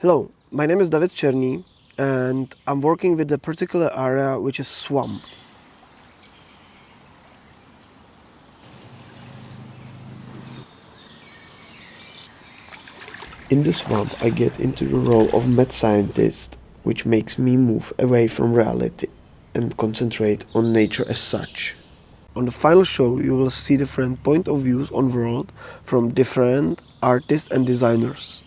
Hello, my name is David Cherny and I'm working with a particular area which is swamp. In the swamp I get into the role of mad scientist which makes me move away from reality and concentrate on nature as such. On the final show you will see different point of views on world from different artists and designers.